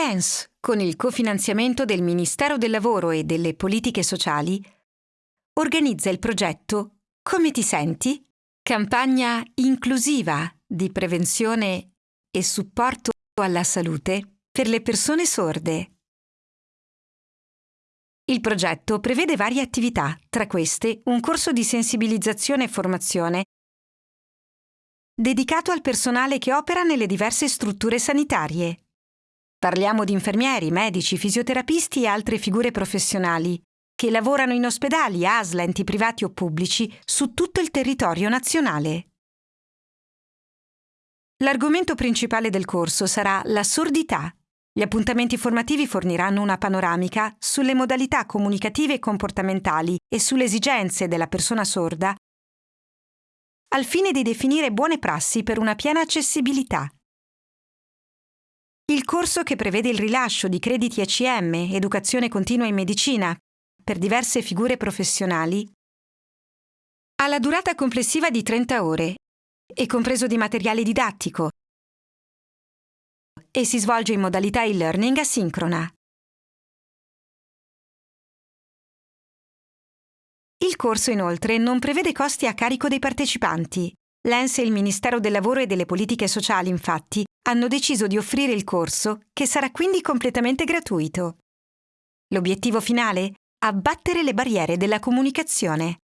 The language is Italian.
L'ENS, con il cofinanziamento del Ministero del Lavoro e delle Politiche Sociali, organizza il progetto Come ti senti? Campagna inclusiva di prevenzione e supporto alla salute per le persone sorde. Il progetto prevede varie attività, tra queste un corso di sensibilizzazione e formazione dedicato al personale che opera nelle diverse strutture sanitarie. Parliamo di infermieri, medici, fisioterapisti e altre figure professionali che lavorano in ospedali, ASL, enti privati o pubblici su tutto il territorio nazionale. L'argomento principale del corso sarà la sordità. Gli appuntamenti formativi forniranno una panoramica sulle modalità comunicative e comportamentali e sulle esigenze della persona sorda al fine di definire buone prassi per una piena accessibilità. Il corso che prevede il rilascio di crediti ECM, Educazione Continua in Medicina, per diverse figure professionali, ha la durata complessiva di 30 ore, è compreso di materiale didattico e si svolge in modalità e-learning asincrona. Il corso inoltre non prevede costi a carico dei partecipanti. L'ENS e il Ministero del Lavoro e delle Politiche Sociali, infatti, hanno deciso di offrire il corso, che sarà quindi completamente gratuito. L'obiettivo finale? Abbattere le barriere della comunicazione.